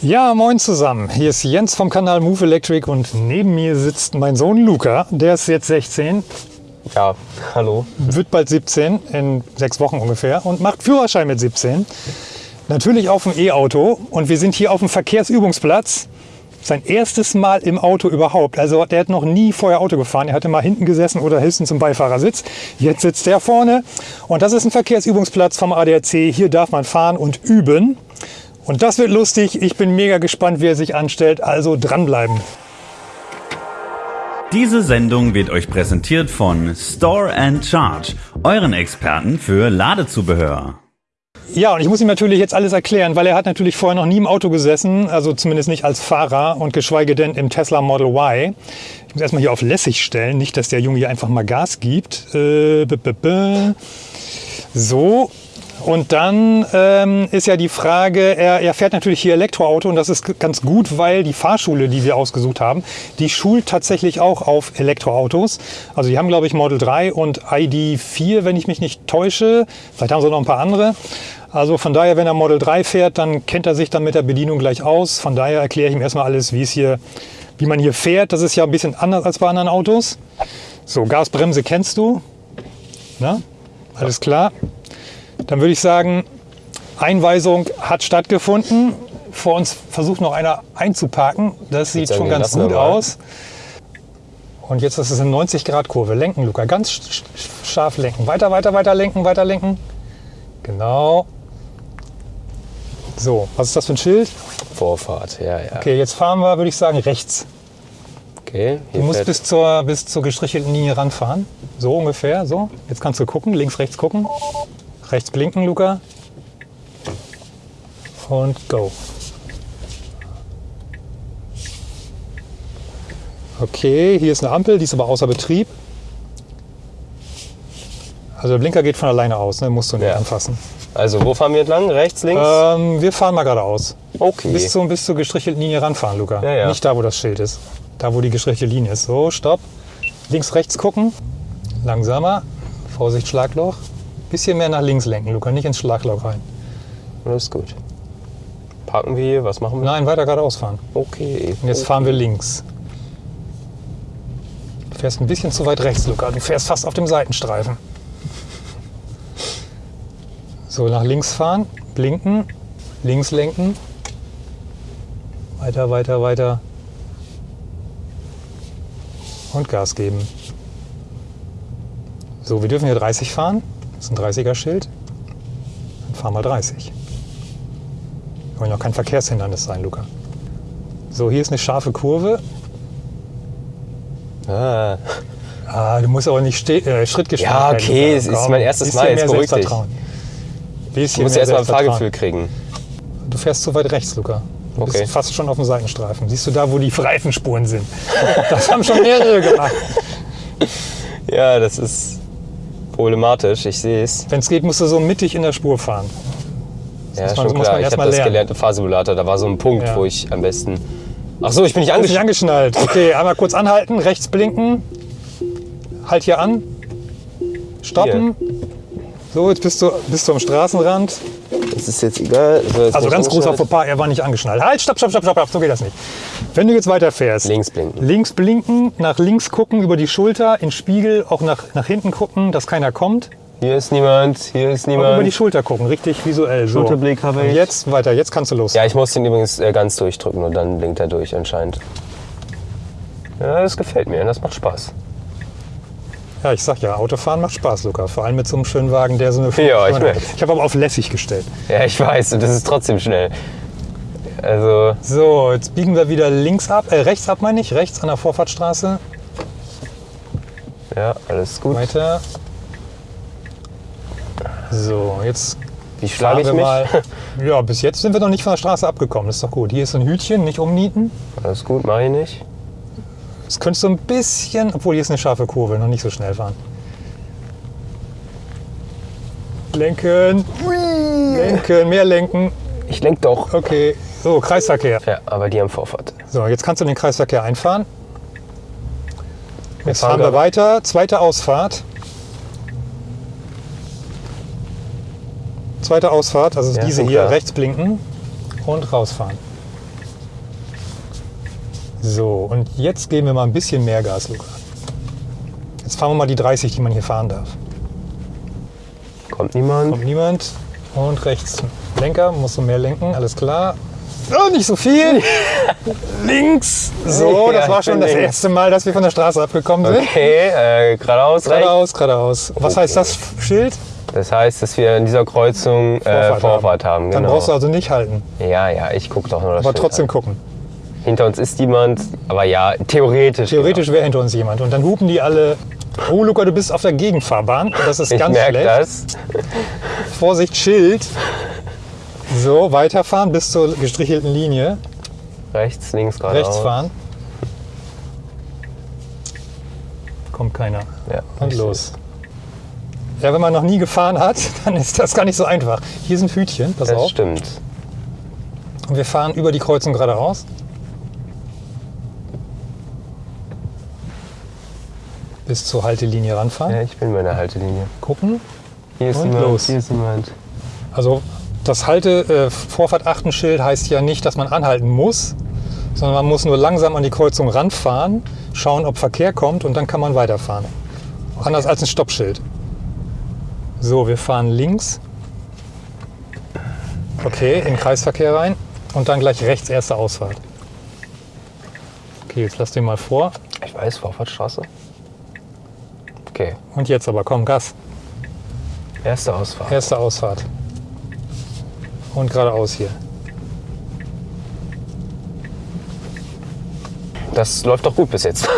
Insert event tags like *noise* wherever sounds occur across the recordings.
Ja, moin zusammen. Hier ist Jens vom Kanal Move Electric und neben mir sitzt mein Sohn Luca. Der ist jetzt 16, Ja, hallo. wird bald 17, in sechs Wochen ungefähr und macht Führerschein mit 17. Natürlich auf dem E-Auto und wir sind hier auf dem Verkehrsübungsplatz. Sein erstes Mal im Auto überhaupt. Also der hat noch nie vorher Auto gefahren. Er hatte mal hinten gesessen oder höchstens im Beifahrersitz. Jetzt sitzt er vorne und das ist ein Verkehrsübungsplatz vom ADAC. Hier darf man fahren und üben. Und das wird lustig. Ich bin mega gespannt, wie er sich anstellt. Also dranbleiben. Diese Sendung wird euch präsentiert von Store and Charge, euren Experten für Ladezubehör. Ja, und ich muss ihm natürlich jetzt alles erklären, weil er hat natürlich vorher noch nie im Auto gesessen, also zumindest nicht als Fahrer und geschweige denn im Tesla Model Y. Ich muss erstmal hier auf lässig stellen, nicht, dass der Junge hier einfach mal Gas gibt. Äh, b -b -b. So, und dann ähm, ist ja die Frage, er, er fährt natürlich hier Elektroauto und das ist ganz gut, weil die Fahrschule, die wir ausgesucht haben, die schult tatsächlich auch auf Elektroautos. Also die haben, glaube ich, Model 3 und ID4, wenn ich mich nicht täusche. Vielleicht haben sie noch ein paar andere. Also von daher, wenn er Model 3 fährt, dann kennt er sich dann mit der Bedienung gleich aus. Von daher erkläre ich ihm erstmal alles, wie es hier, wie man hier fährt. Das ist ja ein bisschen anders als bei anderen Autos. So, Gasbremse kennst du. Na? Alles klar. Dann würde ich sagen, Einweisung hat stattgefunden. Vor uns versucht noch einer einzuparken. Das sieht schon ganz gut aus. Und jetzt ist es eine 90-Grad-Kurve. Lenken, Luca. Ganz sch- sch- scharf lenken. Weiter, weiter, weiter lenken, weiter lenken. Genau. So, was ist das für ein Schild? Vorfahrt, ja, ja. Okay, jetzt fahren wir, würde ich sagen, rechts. Okay, Du musst bis zur, bis zur gestrichelten Linie ranfahren. So ungefähr, so. Jetzt kannst du gucken, links, rechts gucken. Rechts blinken, Luca. Und go. Okay, hier ist eine Ampel, die ist aber außer Betrieb. Also der Blinker geht von alleine aus, ne? musst du nicht Ja. anfassen. also wo fahren wir entlang? Rechts, links? Ähm, wir fahren mal geradeaus. okay. Bis, zum, bis zur gestrichelten Linie ranfahren, Luca. Ja, ja. Nicht da, wo das Schild ist. Da, wo die gestrichelte Linie ist. So, stopp. Links, rechts gucken. Langsamer. Vorsicht, Schlagloch. Bisschen mehr nach links lenken, Luca. Nicht ins Schlagloch rein. Alles gut. Parken wir hier? Was machen wir? Nein, weiter geradeaus fahren. Okay. Und jetzt fahren wir links. Du fährst ein bisschen zu weit rechts, Luca. Du fährst fast auf dem Seitenstreifen. So, nach links fahren. Blinken. Links lenken. Weiter, weiter, weiter. Und Gas geben. So, wir dürfen hier 30 fahren. Das ist ein 30er-Schild. Dann fahren wir 30. Wir wollen ja auch kein Verkehrshindernis sein, Luca. So, hier ist eine scharfe Kurve. Ah, Ah, du musst aber nicht ste äh, Ja, okay, es ist mein erstes Mal, jetzt beruhig dich. Selbstvertrauen. ich Bisschen muss mehr erst mal ein. Fahrgefühl kriegen. Du fährst zu weit rechts, Luca. Du Okay. bist fast schon auf dem Seitenstreifen. Siehst du da, wo die Reifenspuren sind? *laughs* Das haben schon mehrere gemacht. Ja, das ist problematisch, ich sehe es. Wenn es geht, musst du so mittig in der Spur fahren. Ja, muss man- schon muss klar. Ich habe das lernen. gelernt im Fahrsimulator. Da war so ein Punkt, Ja. wo ich am besten... Ach so, ich bin nicht Bist nicht angeschnallt. angeschnallt. Okay, einmal kurz anhalten, rechts blinken. Halt hier an. Stoppen. So, jetzt bist du, bist du am Straßenrand. Das ist jetzt egal. So, jetzt Also ganz großer angeschnallt. Fauxpas, er war nicht angeschnallt. Halt, stopp, stopp, stopp, stopp, stopp, so geht das nicht. Wenn du jetzt weiterfährst, Links blinken. links blinken, nach links gucken, über die Schulter, in Spiegel, auch nach, nach hinten gucken, dass keiner kommt. Hier ist niemand, hier ist Auch über die niemand. Schulter gucken, richtig visuell. So. Schulterblick habe Und ich. jetzt weiter, jetzt kannst du los. Ja, ich muss den übrigens äh, ganz durchdrücken und dann blinkt er durch anscheinend. Ja, das gefällt mir, das macht Spaß. Ja, ich sag ja, Autofahren macht Spaß, Luca. Vor allem mit so einem schönen Wagen, der so eine Ja, ich merk. Ich habe aber auf lässig gestellt. Ja, ich weiß, und das ist trotzdem schnell. Also, So, jetzt biegen wir wieder links ab, äh, rechts ab meine ich, rechts an der Vorfahrtstraße. ja, alles gut. Weiter. So, jetzt Wie schlage fahren ich wir mich? mal. *laughs* Ja, bis jetzt sind wir noch nicht von der Straße abgekommen. Das ist doch gut. Hier ist ein Hütchen, nicht umnieten. Alles gut, mache ich nicht. Jetzt könntest du ein bisschen, obwohl hier ist eine scharfe Kurve, noch nicht so schnell fahren. Lenken. Lenken, mehr lenken. Ich lenk doch. Okay. So, Kreisverkehr. Ja, aber die haben Vorfahrt. So, jetzt kannst du in den Kreisverkehr einfahren. Jetzt fahren wir weiter. Zweite Ausfahrt. Zweite Ausfahrt, also Ja, diese hier, klar. rechts blinken und rausfahren. So, und jetzt geben wir mal ein bisschen mehr Gas, Luca. Jetzt fahren wir mal die 30, die man hier fahren darf. Kommt niemand? Kommt niemand. Und rechts Lenker, musst du mehr lenken, alles klar. Oh, nicht so viel. *laughs* Links. So, Ja, das war schon das links. erste Mal, dass wir von der Straße abgekommen sind. Okay, äh, geradeaus. Geradeaus, geradeaus. Was heißt das Schild? Das heißt, dass wir in dieser Kreuzung äh, Vorfahrt haben. Dann genau. brauchst du also nicht halten, ja, ja, ich gucke doch nur das aber Schild trotzdem an. gucken. Hinter uns ist jemand, aber ja, theoretisch. Theoretisch wäre hinter uns jemand. Und dann hupen die alle. Oh, Luca, du bist auf der Gegenfahrbahn. Das ist Genau. Ich ganz merke schlecht. das. Vorsicht, Schild. So, weiterfahren bis zur gestrichelten Linie. Rechts, links, geradeaus. Rechts fahren. Kommt keiner. Ja, Und los. Ja, wenn man noch nie gefahren hat, *laughs* dann ist das gar nicht so einfach. Hier sind Hütchen, pass Das auf. stimmt. Und wir fahren über die Kreuzung geradeaus. Bis zur Haltelinie ranfahren. Ja, ich bin bei der Haltelinie. Gucken. Hier ist Und jemand. los. Hier ist jemand. Also das Halte äh, Vorfahrt Achtenschild heißt ja nicht, dass man anhalten muss, sondern man muss nur langsam an die Kreuzung ranfahren, schauen, ob Verkehr kommt und dann kann man weiterfahren. Anders als ein Stoppschild. So, wir fahren links. Okay, in Kreisverkehr rein und dann gleich rechts erste Ausfahrt. Okay, jetzt lass den mal vor. Ich weiß, Vorfahrtstraße. Okay, Und jetzt aber, komm, Gas. erste Ausfahrt. Erste Ausfahrt. Und geradeaus hier. Das läuft doch gut bis jetzt.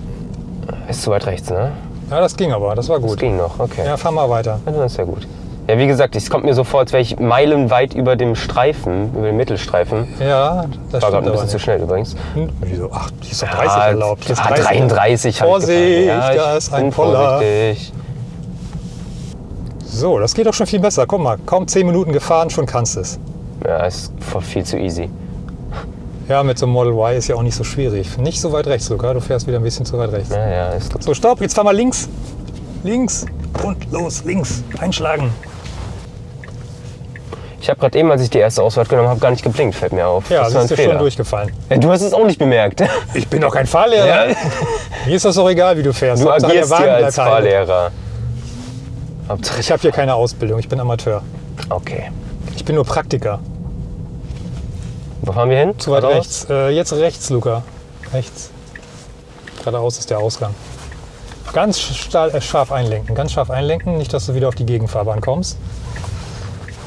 *laughs* Ist zu weit rechts, ne? Ja, das ging aber, das war Das gut. ging noch, okay. Ja, fahr mal weiter. Ja, das ist ja gut. Ja, wie gesagt, es kommt mir so vor, als wäre ich meilenweit über dem Streifen, über dem Mittelstreifen. Ja, das War gerade ein bisschen zu schnell übrigens. Hm, Wieso? Ach, hier ist doch Ja, 30 erlaubt. Hier ist ah, 30. 33 hab ich Vorsicht, gefahren. da ist ein bin Poller. vorsichtig. So, das geht doch schon viel besser. Guck mal, kaum 10 Minuten gefahren, schon kannst du es. Ja, ist viel zu easy. Ja, mit so einem Model Y ist ja auch nicht so schwierig. Nicht so weit rechts, Luca. Du fährst wieder ein bisschen zu weit rechts. Ja, ja, ist gut. So, stopp, jetzt fahr mal links. Links. Und los, links. Einschlagen. Ich habe gerade eben, als ich die erste Ausfahrt genommen habe, gar nicht geblinkt, fällt mir auf. Ja, das siehst du schon durchgefallen. Ja, du hast es auch nicht bemerkt. *laughs* Ich bin doch kein Fahrlehrer. Ja. Mir ist das doch egal, wie du fährst. Du Hauptsache, agierst hier als. Fahrlehrer. Hauptsache- Ich habe hier keine Ausbildung, ich bin Amateur. Okay. Ich bin nur Praktiker. Wo fahren wir hin? Zu weit Geradeaus? rechts. Äh, jetzt rechts, Luca. Rechts. Geradeaus ist der Ausgang. Ganz äh, scharf einlenken. Ganz scharf einlenken. Nicht, dass du wieder auf die Gegenfahrbahn kommst.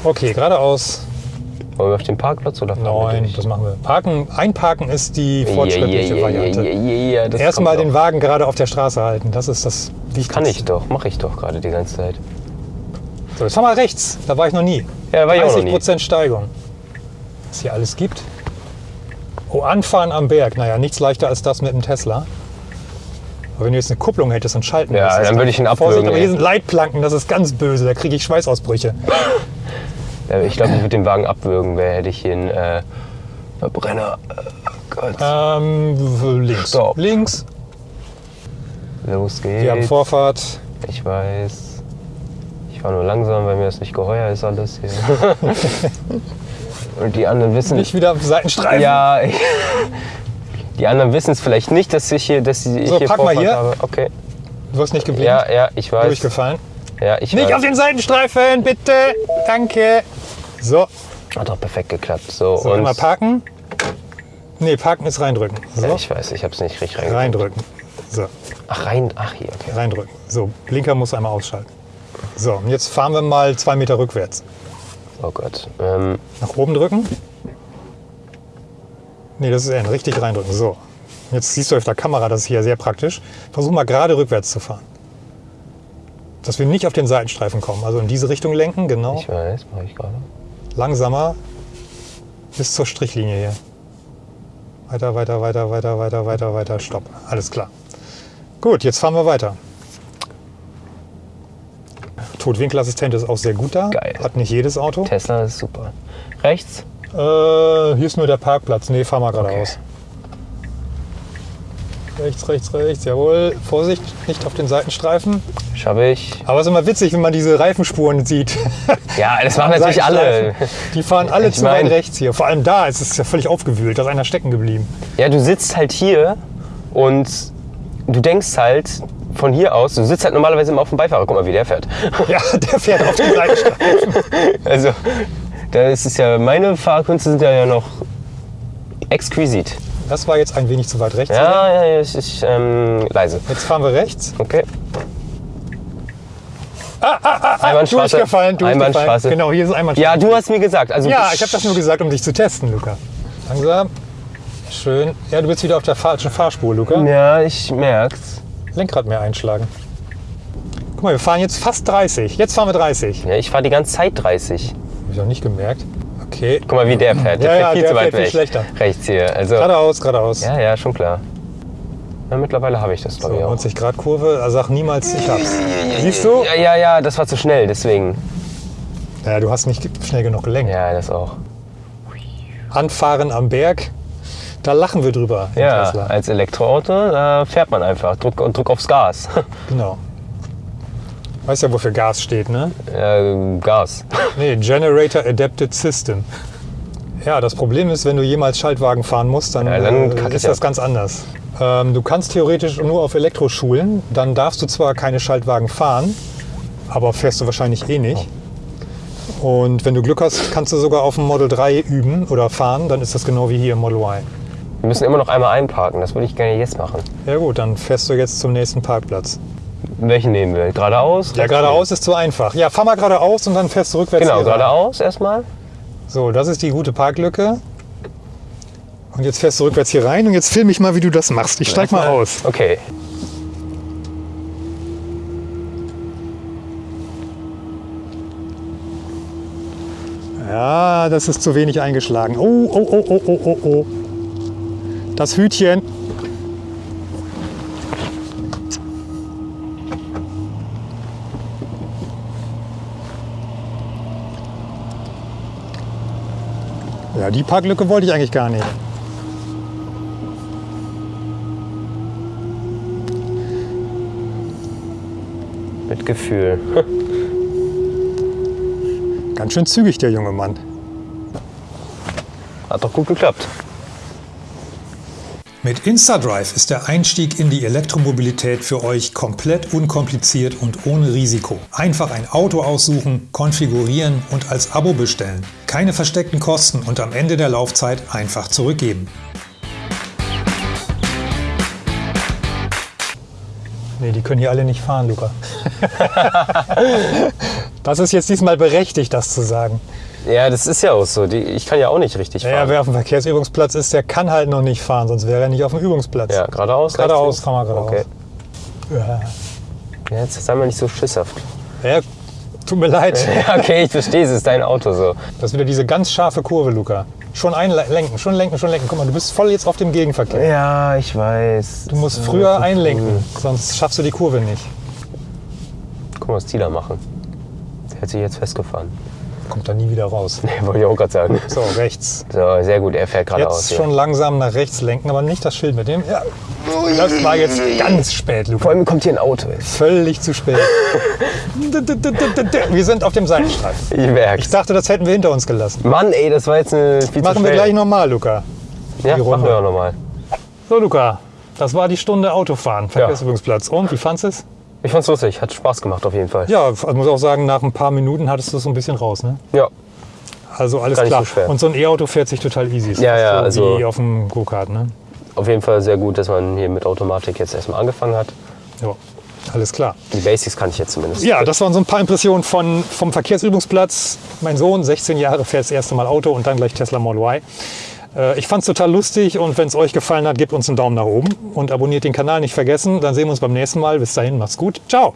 Okay, geradeaus. Wollen wir auf den Parkplatz oder fahren Nein, das machen wir. Parken, einparken ist die fortschrittliche ja, ja, Variante. das Erstmal den. Wagen gerade auf der Straße halten. Das ist das Wichtigste. Kann ich doch, mache ich doch gerade die ganze Zeit. So, jetzt fahr mal rechts. Da war ich noch nie. Ja, war ich auch noch nie. 30% Steigung. Was hier alles gibt. Oh, anfahren am Berg. Naja, nichts leichter als das mit dem Tesla. Aber wenn du jetzt eine Kupplung hättest und schalten Ja, müsstest, dann würde ich ihn Vorsicht, abwürgen, aber ey. hier sind Leitplanken, das ist ganz böse, da kriege ich Schweißausbrüche. Ja, ich glaube, ich würde den Wagen abwürgen, wäre hätte ich hier einen äh, Verbrenner. Äh, Gott. Ähm, links. Stopp. Links. Los geht's. Wir haben Vorfahrt. Ich weiß. Ich fahre nur langsam, weil mir das nicht geheuer ist alles hier. *laughs* Und die anderen wissen. Nicht wieder auf Seitenstreifen. Ja. ich- *laughs* Die anderen wissen es vielleicht nicht, dass ich hier, dass ich So, hier pack mal Vorfahrt hier. habe. Okay. Du hast nicht geblinkt. Ja, ja, ich weiß. Durchgefallen. Ja, ich Nicht weiß. auf den Seitenstreifen, bitte. Danke. So, Hat doch perfekt geklappt. So, so und einmal parken. Nee, parken ist reindrücken. ja, So, ich weiß, ich habe es nicht richtig rein. reindrücken. So, Ach rein, ach hier, okay. reindrücken. So, Blinker muss einmal ausschalten. So, und jetzt fahren wir mal zwei Meter rückwärts. Oh Gott. Ähm, Nach oben drücken. Nee, das ist N. Richtig reindrücken. So. Jetzt siehst du auf der Kamera, das ist hier sehr praktisch. Versuch mal gerade rückwärts zu fahren. Dass wir nicht auf den Seitenstreifen kommen. Also in diese Richtung lenken, genau. ich weiß, mache ich gerade. Langsamer. Bis zur Strichlinie hier. Weiter, weiter, weiter, weiter, weiter, weiter, weiter. Stopp. Alles klar. Gut, jetzt fahren wir weiter. Totwinkelassistent ist auch sehr gut da. Geil. Hat nicht jedes Auto. Tesla ist super. Rechts? Äh, hier ist nur der Parkplatz. Nee, fahr mal geradeaus. Rechts, rechts, rechts. Jawohl. Vorsicht, nicht auf den Seitenstreifen. Schaffe ich. Aber es ist immer witzig, wenn man diese Reifenspuren sieht. *laughs* Ja, das machen natürlich alle. Die fahren alle Ich zu weit rechts hier. Vor allem da ist es ja völlig aufgewühlt. Da ist einer stecken geblieben. Ja, du sitzt halt hier und du denkst halt von hier aus, du sitzt halt normalerweise immer auf dem Beifahrer. Guck mal, wie der fährt. *laughs* Ja, der fährt auf den Seitenstreifen. *laughs* Also, da ist es ja, meine Fahrkünste sind ja, ja noch exquisit. Das war jetzt ein wenig zu weit rechts. oder? Ja, ja, ja, ich, ich ähm, leise. Jetzt fahren wir rechts. Okay. Einbahnstraße. Durchgefallen, durchgefallen. Einbahnstraße. Genau, hier ist Einbahnstraße. Ja, du hast mir gesagt. Also Ja, ich habe das nur gesagt, um dich zu testen, Luca. Langsam. Schön. Ja, du bist wieder auf der falschen Fahrspur, Luca. Ja, ich merk's. Lenkrad mehr einschlagen. Guck mal, wir fahren jetzt fast 30. Jetzt fahren wir 30. Ja, ich fahre die ganze Zeit 30. Hab ich noch nicht gemerkt. Okay. Guck mal, wie der fährt. Der Ja, fährt ja, viel der zu weit fährt viel weg. schlechter. Rechts hier. Also, Geradeaus, geradeaus. ja, ja, schon klar. Ja, mittlerweile habe ich das, So, glaube ich, auch. 90 Grad Kurve. Also sag niemals, ich hab's. Siehst du? Ja, ja, ja, das war zu schnell, deswegen. Ja, du hast nicht schnell genug gelenkt. Ja, das auch. Anfahren am Berg. Da lachen wir drüber. Ja, Tesla. als Elektroauto, da fährt man einfach. Druck, und Druck aufs Gas. *laughs* Genau. Weißt ja, wofür Gas steht, ne? äh, Gas. *laughs* Nee, Generator Adapted System. Ja, das Problem ist, wenn du jemals Schaltwagen fahren musst, dann, Ja, dann äh, ist das ab. ganz anders. Ähm, du kannst theoretisch nur auf Elektroschulen, dann darfst du zwar keine Schaltwagen fahren, aber fährst du wahrscheinlich eh nicht. Und wenn du Glück hast, kannst du sogar auf dem Model 3 üben oder fahren, dann ist das genau wie hier im Model Y. Wir müssen immer noch einmal einparken, das würde ich gerne jetzt machen. Ja gut, dann fährst du jetzt zum nächsten Parkplatz. Welchen nehmen wir? Geradeaus? Ja, geradeaus ist zu einfach. Ja, fahr mal geradeaus und dann fährst du rückwärts Genau, geradeaus erstmal. So, das ist die gute Parklücke. Und jetzt fährst du rückwärts hier rein und jetzt film ich mal, wie du das machst. Ich steig mal aus. Okay. Ja, das ist zu wenig eingeschlagen. Oh, oh, oh, oh, oh, oh, oh. Das Hütchen. Ja, die Parklücke wollte ich eigentlich gar nicht. Mit Gefühl. *laughs* Ganz schön zügig, der junge Mann. Hat doch gut geklappt. Mit InstaDrive ist der Einstieg in die Elektromobilität für euch komplett unkompliziert und ohne Risiko. Einfach ein Auto aussuchen, konfigurieren und als Abo bestellen. Keine versteckten Kosten und am Ende der Laufzeit einfach zurückgeben. Nee, die können hier alle nicht fahren, Luca. *laughs* das ist jetzt diesmal berechtigt, das zu sagen. Ja, das ist ja auch so. Die, ich kann ja auch nicht richtig fahren. wer auf dem Verkehrsübungsplatz ist, der kann halt noch nicht fahren, sonst wäre er nicht auf dem Übungsplatz. Ja, geradeaus? Geradeaus, rechts, fahr mal geradeaus. Okay. Ja. Ja, jetzt sei mal nicht so schisshaft. Ja, tut mir leid. Ja, *laughs* okay, ich verstehe, es ist dein Auto so. Das ist wieder diese ganz scharfe Kurve, Luca. Schon einlenken, schon lenken, schon lenken. Guck mal, du bist voll jetzt auf dem Gegenverkehr. Ja, ich weiß. Du musst früher einlenken, sonst schaffst du die Kurve nicht. Guck mal, was da machen. Der hat sich jetzt festgefahren. Kommt da nie wieder raus. *laughs* Nee, wollte ich auch gerade sagen. So, rechts. So, sehr gut, er fährt geradeaus. Jetzt schon langsam nach rechts lenken, aber nicht das Schild mit dem. Ja, das war jetzt ganz spät, Vor Luca. allem kommt hier ein Auto. Völlig zu spät. Wir sind auf dem Seitenstreifen. Ich merk's. Ich dachte, das hätten wir hinter uns gelassen. Mann, ey, das war jetzt eine viel Machen wir gleich nochmal, Luca. Ja, die machen Runde. wir auch nochmal. So, Luca, das war die Stunde Autofahren, Verkehrsübungsplatz. Und, wie fandest du es? Ich fand's lustig, hat Spaß gemacht auf jeden Fall. Ja, also muss auch sagen, nach ein paar Minuten hattest du es so ein bisschen raus. Ne? Ja, Also alles Gar klar. so. Und so ein E-Auto fährt sich total easy. Ist Ja, ja, so also- wie auf dem Go-Kart. Ne? Auf jeden Fall sehr gut, dass man hier mit Automatik jetzt erstmal angefangen hat. Ja, alles klar. Die Basics kann ich jetzt zumindest. Ja, das waren so ein paar Impressionen von, vom Verkehrsübungsplatz. Mein Sohn, 16 Jahre, fährt das erste Mal Auto und dann gleich Tesla Model Y. Äh, Ich fand es total lustig und wenn es euch gefallen hat, gebt uns einen Daumen nach oben und abonniert den Kanal nicht vergessen. Dann sehen wir uns beim nächsten Mal. Bis dahin, macht's gut. Ciao.